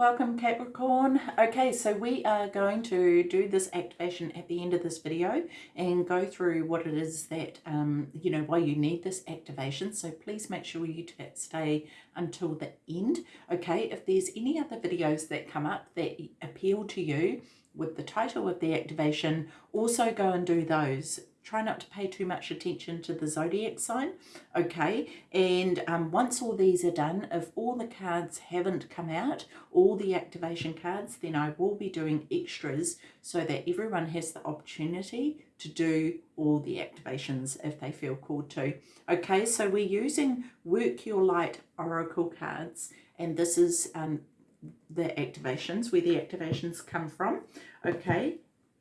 Welcome Capricorn. Okay, so we are going to do this activation at the end of this video and go through what it is that, um, you know, why you need this activation. So please make sure you stay until the end. Okay, if there's any other videos that come up that appeal to you with the title of the activation, also go and do those try not to pay too much attention to the zodiac sign okay? And um, once all these are done if all the cards haven't come out all the activation cards then I will be doing extras so that everyone has the opportunity to do all the activations if they feel called to. Okay so we're using work your light oracle cards and this is um, the activations where the activations come from okay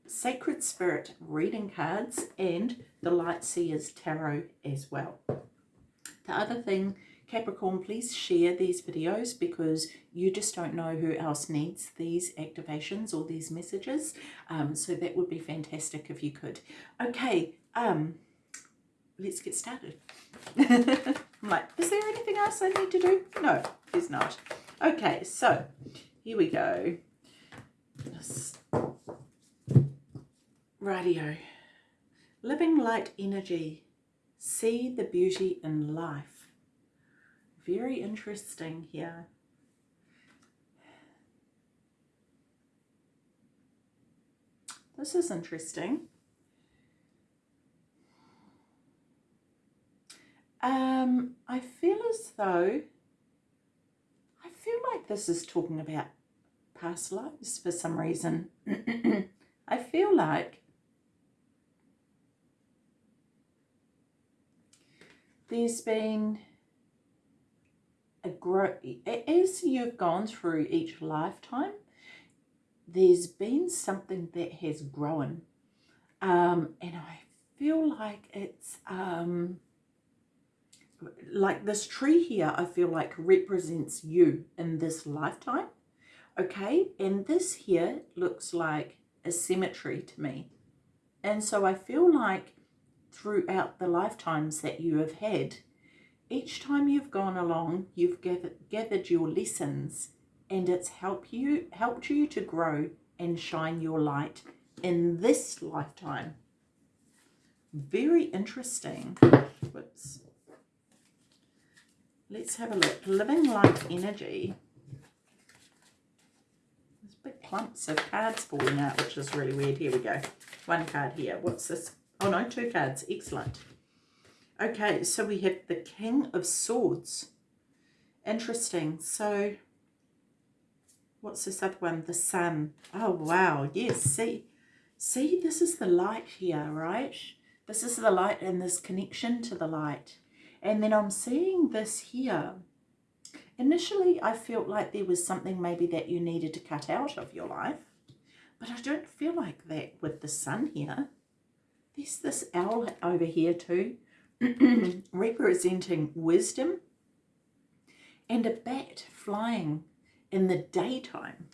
Sacred Spirit reading cards and the Light Seers Tarot as well. The other thing, Capricorn, please share these videos because you just don't know who else needs these activations or these messages. Um, so that would be fantastic if you could. Okay, um, let's get started. I'm like, is there anything else I need to do? No, there's not. Okay, so here we go. Radio. Living light energy. See the beauty in life. Very interesting here. This is interesting. Um, I feel as though, I feel like this is talking about past lives for some reason. I feel like there's been a grow as you've gone through each lifetime there's been something that has grown. Um, and I feel like it's um, like this tree here I feel like represents you in this lifetime okay? And this here looks like a cemetery to me. And so I feel like throughout the lifetimes that you have had. Each time you've gone along, you've gathered, gathered your lessons and it's help you, helped you to grow and shine your light in this lifetime. Very interesting. Whoops. Let's have a look. Living light energy. There's big clumps of cards falling out, which is really weird. Here we go. One card here. What's this Oh no, two cards. Excellent. Okay, so we have the King of Swords. Interesting. So, what's this other one? The Sun. Oh, wow. Yes, see. See, this is the light here, right? This is the light and this connection to the light. And then I'm seeing this here. Initially, I felt like there was something maybe that you needed to cut out of your life. But I don't feel like that with the sun here. There's this owl over here too, representing wisdom and a bat flying in the daytime,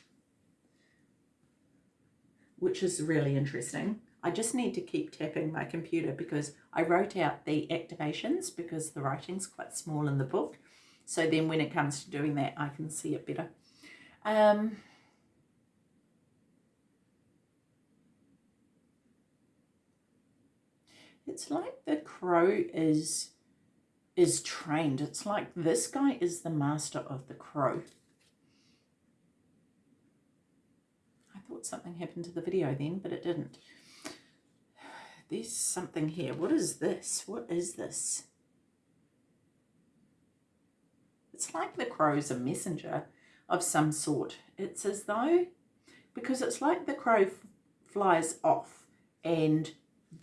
which is really interesting. I just need to keep tapping my computer because I wrote out the activations because the writing's quite small in the book. So then when it comes to doing that, I can see it better. Um, It's like the crow is is trained. It's like this guy is the master of the crow. I thought something happened to the video then, but it didn't. There's something here. What is this? What is this? It's like the crow's a messenger of some sort. It's as though, because it's like the crow flies off and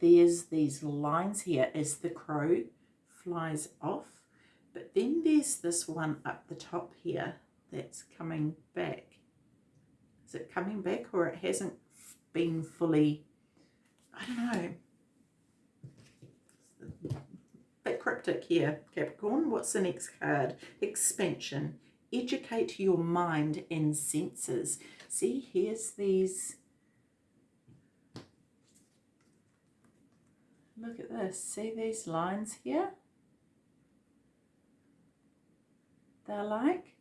there's these lines here as the crow flies off. But then there's this one up the top here that's coming back. Is it coming back or it hasn't been fully, I don't know. bit cryptic here, Capricorn. What's the next card? Expansion. Educate your mind and senses. See, here's these Look at this. See these lines here? They're like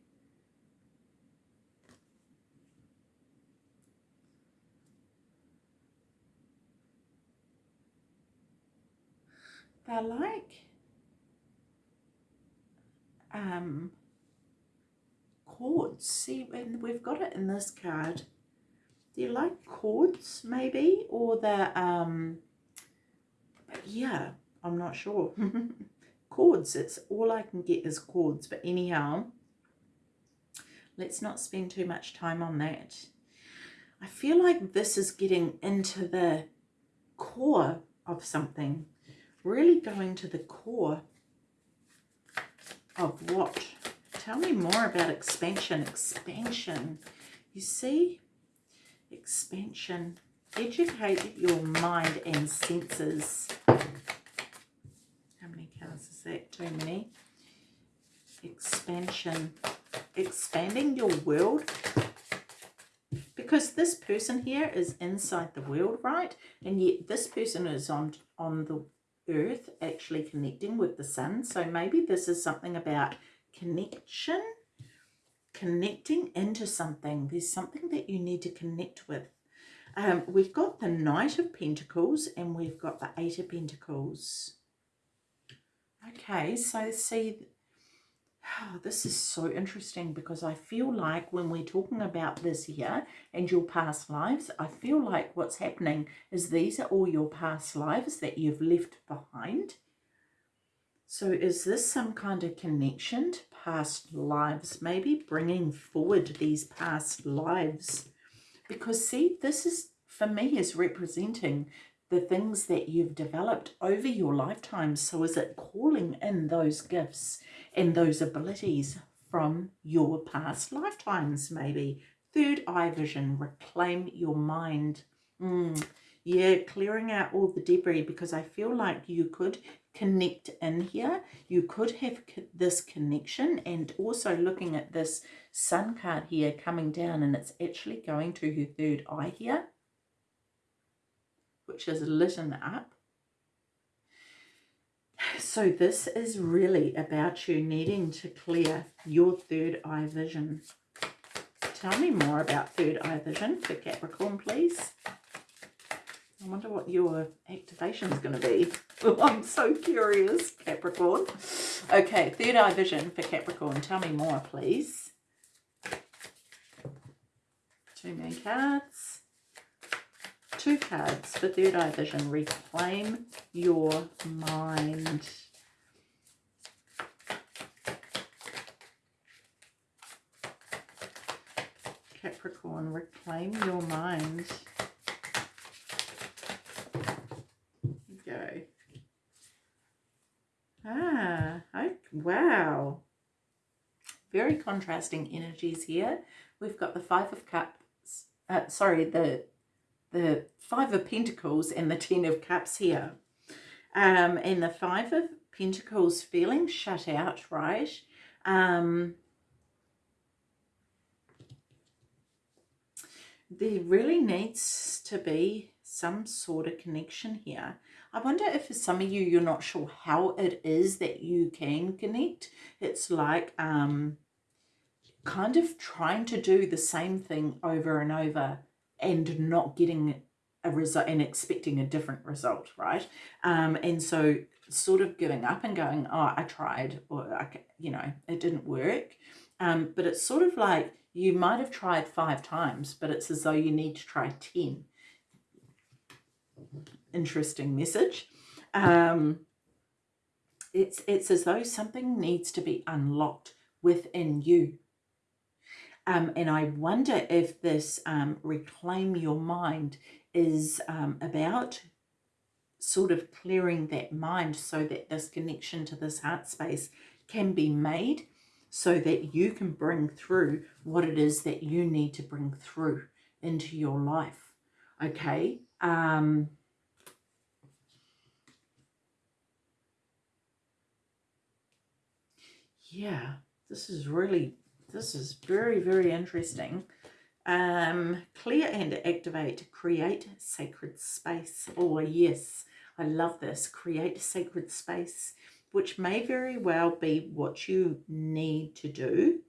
they're like um, cords. See, and we've got it in this card. They're like cords, maybe, or they're um, yeah, I'm not sure. cords, it's all I can get is cords. But anyhow, let's not spend too much time on that. I feel like this is getting into the core of something. Really going to the core of what? Tell me more about expansion. Expansion. You see? Expansion. Educate your mind and senses. How many cards is that? Too many. Expansion. Expanding your world. Because this person here is inside the world, right? And yet this person is on, on the earth actually connecting with the sun. So maybe this is something about connection, connecting into something. There's something that you need to connect with. Um, we've got the Knight of Pentacles and we've got the Eight of Pentacles. Okay, so see, Oh, this is so interesting because I feel like when we're talking about this here and your past lives, I feel like what's happening is these are all your past lives that you've left behind. So is this some kind of connection to past lives, maybe bringing forward these past lives? Because see, this is, for me, is representing the things that you've developed over your lifetime. So is it calling in those gifts? and those abilities from your past lifetimes, maybe. Third eye vision, reclaim your mind. Mm, yeah, clearing out all the debris because I feel like you could connect in here. You could have this connection and also looking at this sun card here coming down and it's actually going to her third eye here, which is lit up. So this is really about you needing to clear your third eye vision. Tell me more about third eye vision for Capricorn, please. I wonder what your activation is going to be. I'm so curious, Capricorn. Okay, third eye vision for Capricorn. Tell me more, please. Two main cards two cards for Third Eye Vision. Reclaim your mind. Capricorn, reclaim your mind. Go. Ah, oh, wow. Very contrasting energies here. We've got the Five of Cups, uh, sorry, the the Five of Pentacles and the Ten of Cups here. Um, and the Five of Pentacles feeling shut out, right? Um, there really needs to be some sort of connection here. I wonder if for some of you, you're not sure how it is that you can connect. It's like um, kind of trying to do the same thing over and over and not getting a result and expecting a different result, right? Um, and so sort of giving up and going, oh, I tried, or, I, you know, it didn't work. Um, but it's sort of like you might have tried five times, but it's as though you need to try 10. Interesting message. Um, it's, it's as though something needs to be unlocked within you um, and I wonder if this um, reclaim your mind is um, about sort of clearing that mind so that this connection to this heart space can be made so that you can bring through what it is that you need to bring through into your life. Okay. Um, yeah, this is really this is very, very interesting. Um, clear and activate, create sacred space. Oh, yes, I love this. Create sacred space, which may very well be what you need to do.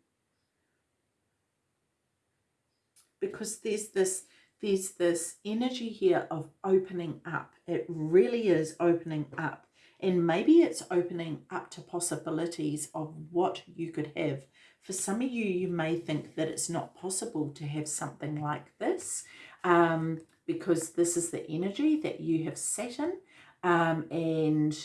Because there's this, there's this energy here of opening up. It really is opening up And maybe it's opening up to possibilities of what you could have. For some of you, you may think that it's not possible to have something like this um, because this is the energy that you have sat in. Um, and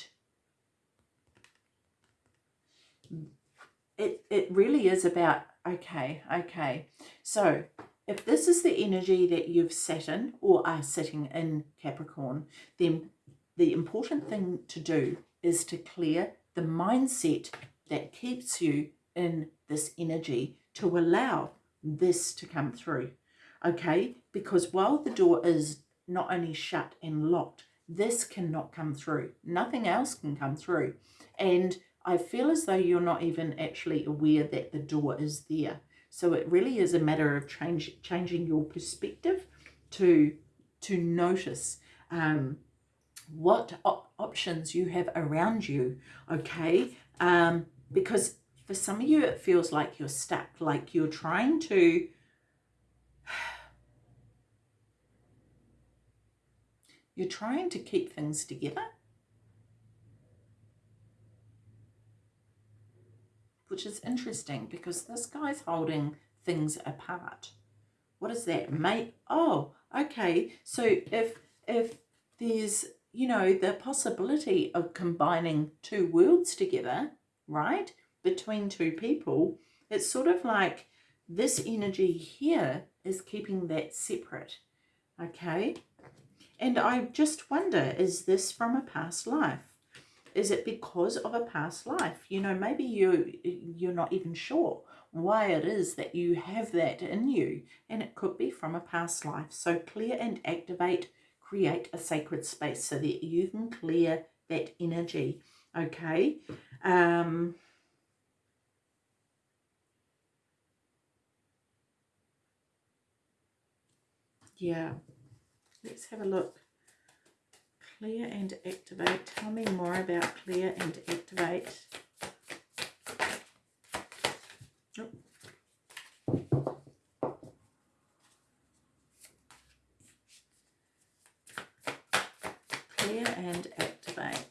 it, it really is about, okay, okay. So if this is the energy that you've sat in or are sitting in Capricorn, then the important thing to do is to clear the mindset that keeps you in this energy to allow this to come through. Okay, because while the door is not only shut and locked, this cannot come through. Nothing else can come through. And I feel as though you're not even actually aware that the door is there. So it really is a matter of change, changing your perspective to, to notice um, what op options you have around you, okay? Um, because for some of you, it feels like you're stuck, like you're trying to you're trying to keep things together, which is interesting because this guy's holding things apart. What is that? Mate? Oh, okay. So if if there's you know, the possibility of combining two worlds together, right, between two people, it's sort of like this energy here is keeping that separate, okay? And I just wonder, is this from a past life? Is it because of a past life? You know, maybe you, you're not even sure why it is that you have that in you. And it could be from a past life. So clear and activate create a sacred space so that you can clear that energy okay? Um yeah let's have a look. Clear and activate. Tell me more about clear and activate. And activate.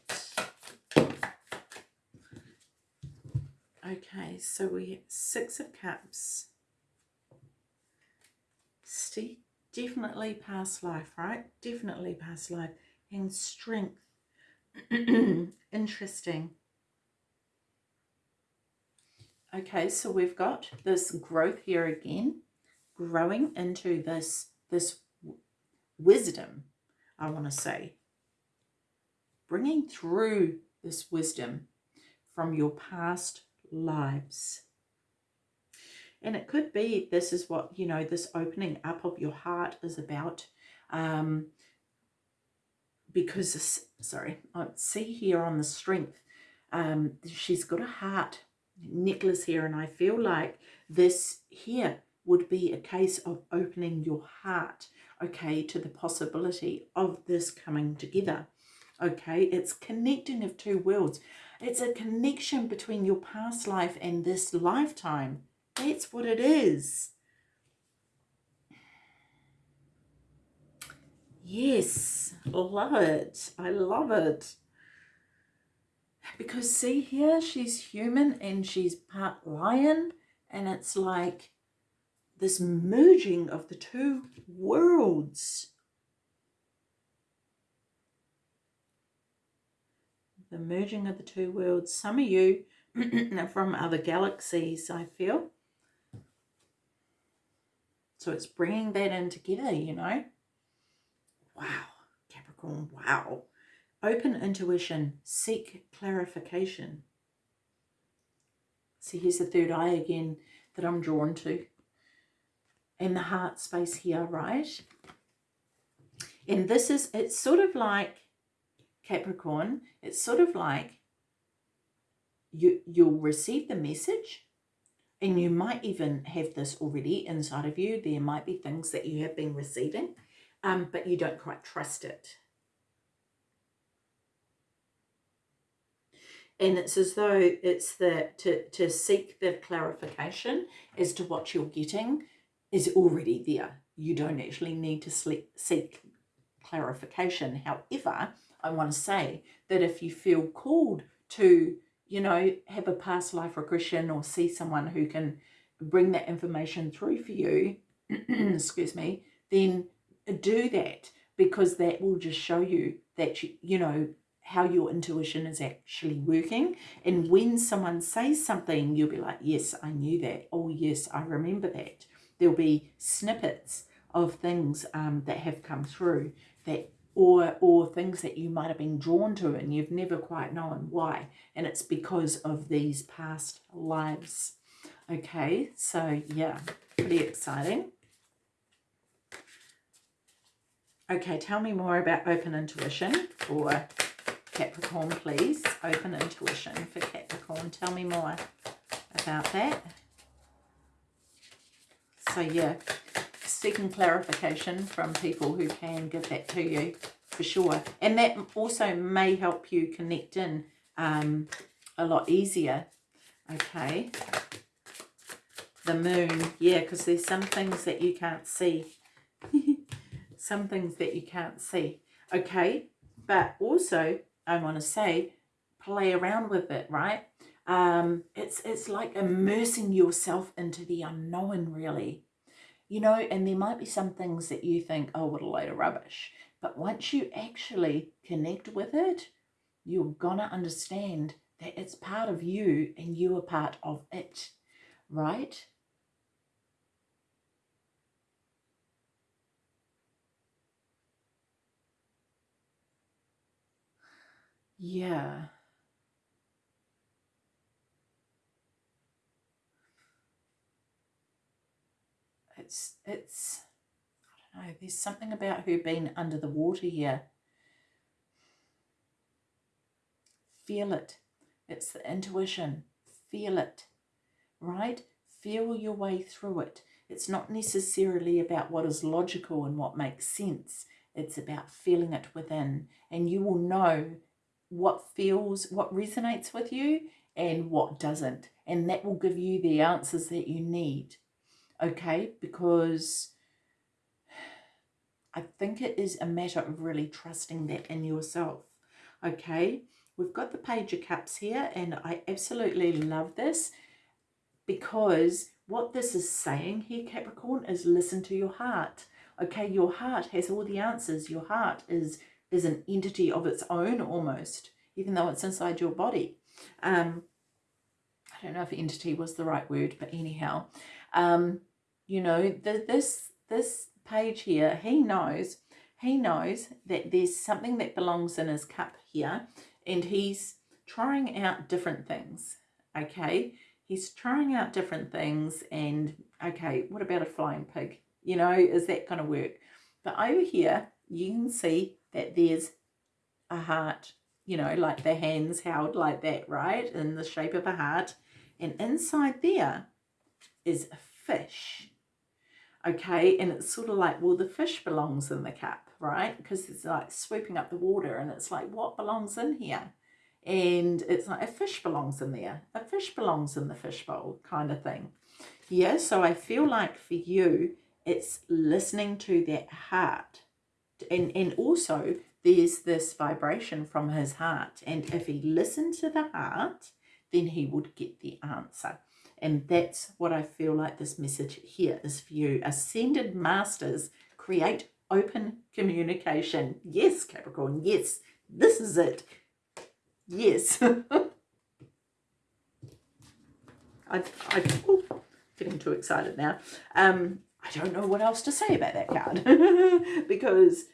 So we Six of Cups. Steve, definitely past life, right? Definitely past life. And strength. Interesting. Okay, so we've got this growth here again, growing into this, this wisdom, I want to say bringing through this wisdom from your past lives. And it could be this is what, you know, this opening up of your heart is about. Um, because, sorry, I see here on the strength, um, she's got a heart necklace here. And I feel like this here would be a case of opening your heart, okay, to the possibility of this coming together okay? It's connecting of two worlds. It's a connection between your past life and this lifetime. That's what it is. Yes, love it. I love it. Because see here, she's human and she's part lion. And it's like this merging of the two worlds. The merging of the two worlds. Some of you are from other galaxies, I feel. So it's bringing that in together, you know. Wow, Capricorn, wow. Open intuition, seek clarification. See, here's the third eye again that I'm drawn to. And the heart space here, right? And this is, it's sort of like Capricorn, it's sort of like you, you'll receive the message and you might even have this already inside of you. There might be things that you have been receiving, um, but you don't quite trust it. And it's as though it's the to, to seek the clarification as to what you're getting is already there. You don't actually need to seek clarification. However, I want to say that if you feel called to, you know, have a past life regression or see someone who can bring that information through for you, excuse me, then do that because that will just show you that, you, you know, how your intuition is actually working. And when someone says something, you'll be like, yes, I knew that. Oh, yes, I remember that. There'll be snippets of things um, that have come through that or or things that you might have been drawn to and you've never quite known why. And it's because of these past lives. Okay so yeah pretty exciting. Okay tell me more about open intuition for Capricorn please. Open intuition for Capricorn. Tell me more about that. So yeah seeking clarification from people who can give that to you for sure. And that also may help you connect in um, a lot easier. Okay. The moon. Yeah, because there's some things that you can't see. some things that you can't see. Okay. But also, I want to say, play around with it, right? Um, it's, it's like immersing yourself into the unknown, really you know, and there might be some things that you think, oh, what a load of rubbish. But once you actually connect with it, you're going to understand that it's part of you and you are part of it, right? Yeah. It's, it's, I don't know, there's something about her being under the water here. Feel it. It's the intuition. Feel it, right? Feel your way through it. It's not necessarily about what is logical and what makes sense. It's about feeling it within. And you will know what feels, what resonates with you and what doesn't. And that will give you the answers that you need okay? Because I think it is a matter of really trusting that in yourself, okay? We've got the Page of Cups here, and I absolutely love this because what this is saying here, Capricorn, is listen to your heart. Okay, your heart has all the answers. Your heart is, is an entity of its own almost, even though it's inside your body. Um, I don't know if entity was the right word, but anyhow, um, you know, the, this, this page here, he knows, he knows that there's something that belongs in his cup here and he's trying out different things, okay? He's trying out different things and, okay, what about a flying pig? You know, is that going to work? But over here, you can see that there's a heart, you know, like the hands held like that, right? In the shape of a heart. And inside there is a fish okay? And it's sort of like well the fish belongs in the cup right? Because it's like swooping up the water and it's like what belongs in here? And it's like a fish belongs in there. A fish belongs in the fishbowl kind of thing. Yeah so i feel like for you it's listening to that heart. And and also there's this vibration from his heart. And if he listened to the heart then he would get the answer and that's what I feel like this message here is for you. Ascended Masters create open communication. Yes, Capricorn, yes, this is it. Yes. I, I, oh, getting too excited now. Um, I don't know what else to say about that card because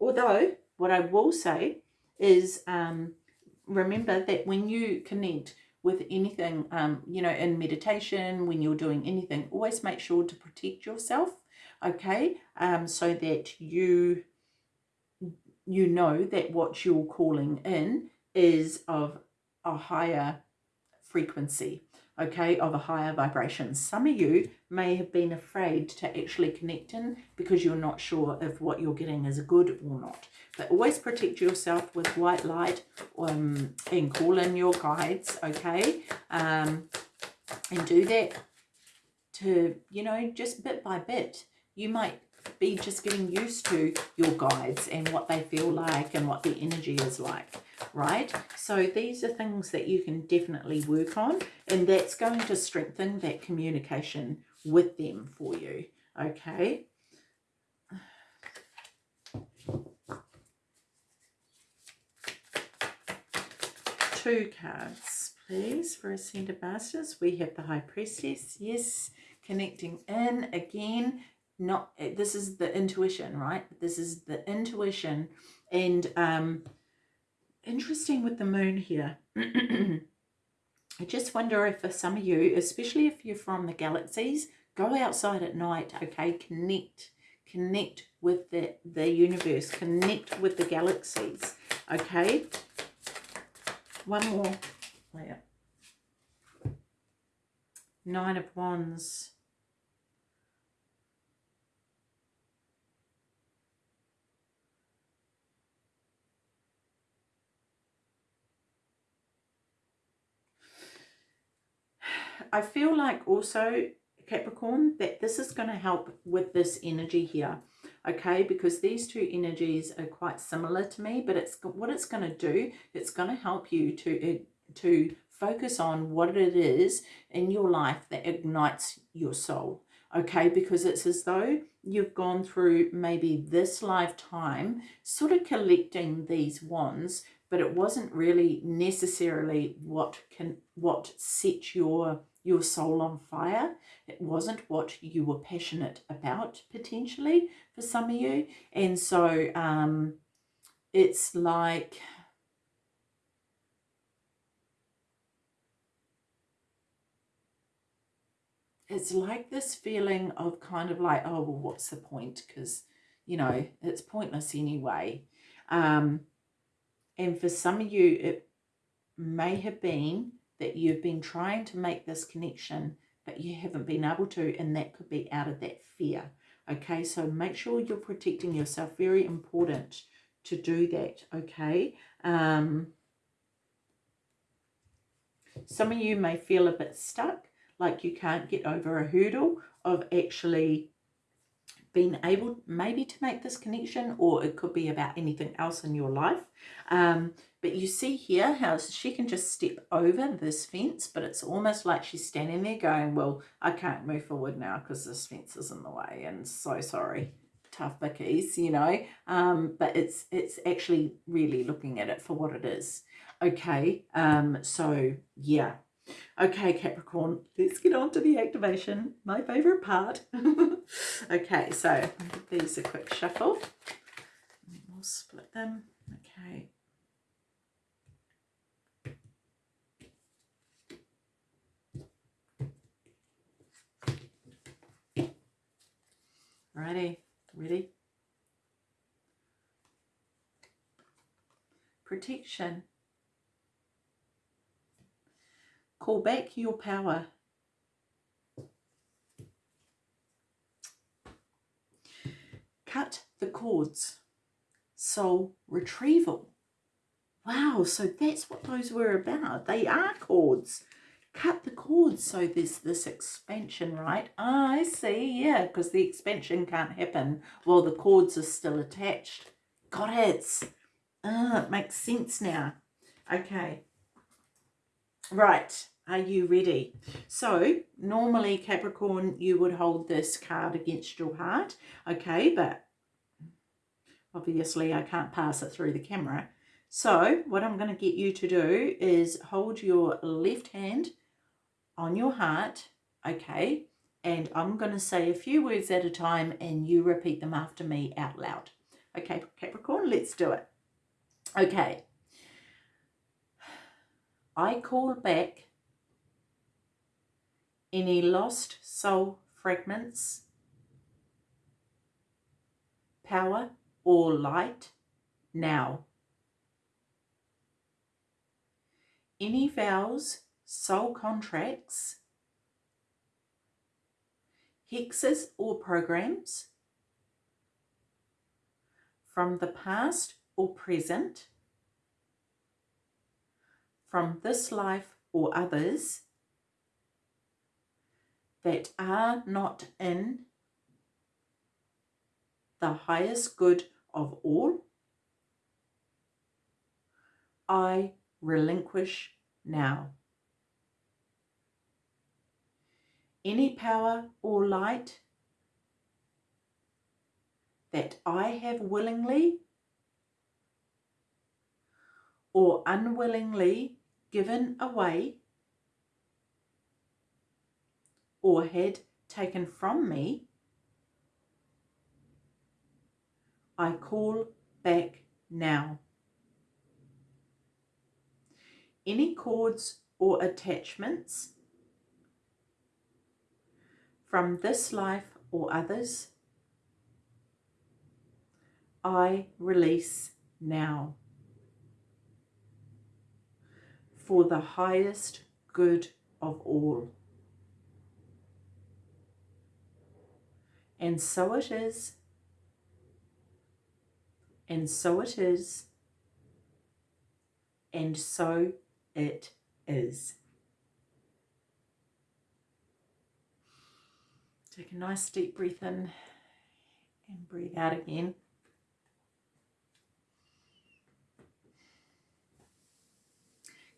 although what I will say is um, remember that when you connect with anything, um, you know, in meditation, when you're doing anything, always make sure to protect yourself, okay, um, so that you you know that what you're calling in is of a higher frequency, okay, of a higher vibration. Some of you may have been afraid to actually connect in because you're not sure if what you're getting is good or not. But always protect yourself with white light um, and call in your guides, okay? Um, and do that to, you know, just bit by bit. You might be just getting used to your guides and what they feel like and what the energy is like, right? So these are things that you can definitely work on and that's going to strengthen that communication with them for you, okay? Two cards, please, for Ascended Masters. We have the High Priestess, yes, connecting in again not this is the intuition right this is the intuition and um interesting with the moon here. I just wonder if for some of you especially if you're from the galaxies go outside at night okay? Connect connect with the the universe connect with the galaxies okay? One more. Where nine of wands I feel like also, Capricorn, that this is going to help with this energy here. Okay, because these two energies are quite similar to me, but it's what it's going to do, it's going to help you to, uh, to focus on what it is in your life that ignites your soul okay because it's as though you've gone through maybe this lifetime sort of collecting these wands but it wasn't really necessarily what can what set your your soul on fire. It wasn't what you were passionate about potentially for some of you. And so um, it's like... It's like this feeling of kind of like, oh, well, what's the point? Because, you know, it's pointless anyway. Um, and for some of you, it may have been that you've been trying to make this connection, but you haven't been able to, and that could be out of that fear. Okay, so make sure you're protecting yourself. Very important to do that, okay? Um, some of you may feel a bit stuck, like you can't get over a hurdle of actually being able maybe to make this connection or it could be about anything else in your life. Um, but you see here how she can just step over this fence, but it's almost like she's standing there going, well, I can't move forward now because this fence is in the way and so sorry tough bickies, you know, um, but it's it's actually really looking at it for what it is. Okay, um, so yeah, Okay, Capricorn, let's get on to the activation, my favourite part. okay, so these a quick shuffle. We'll split them. Okay. Ready? Ready? Protection. Call back your power. Cut the cords. Soul retrieval. Wow, so that's what those were about. They are cords. Cut the cords so there's this expansion, right? I see, yeah, because the expansion can't happen while the cords are still attached. Got it. Ah, it makes sense now. Okay. Right. Are you ready? So normally Capricorn, you would hold this card against your heart. Okay, but obviously I can't pass it through the camera. So what I'm going to get you to do is hold your left hand on your heart. Okay, and I'm going to say a few words at a time and you repeat them after me out loud. Okay, Capricorn, let's do it. Okay. I call back any lost soul fragments, power or light now. Any vows, soul contracts, hexes or programs from the past or present, from this life or others, that are not in the highest good of all, I relinquish now. Any power or light that I have willingly or unwillingly given away or had taken from me, I call back now. Any cords or attachments from this life or others, I release now for the highest good of all. And so it is, and so it is, and so it is. Take a nice deep breath in and breathe out again.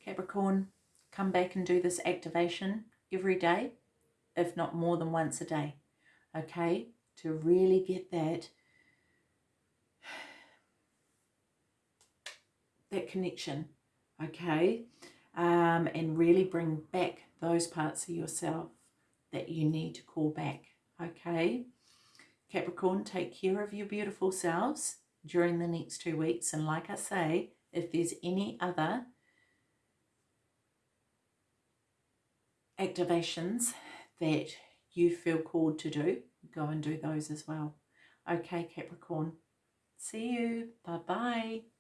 Capricorn, come back and do this activation every day, if not more than once a day, okay? To really get that, that connection, okay? Um, and really bring back those parts of yourself that you need to call back, okay? Capricorn, take care of your beautiful selves during the next two weeks. And like I say, if there's any other activations that you feel called to do, go and do those as well. Okay, Capricorn. See you. Bye-bye.